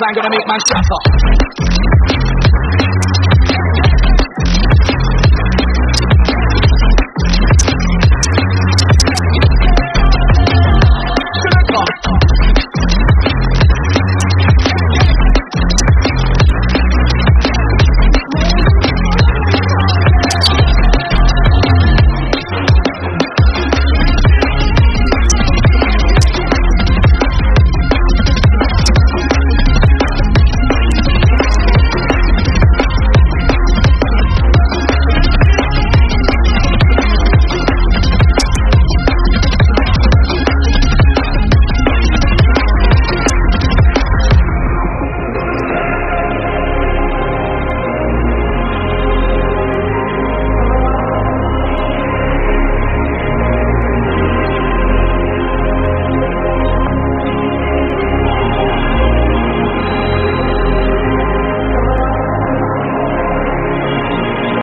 line gonna make man up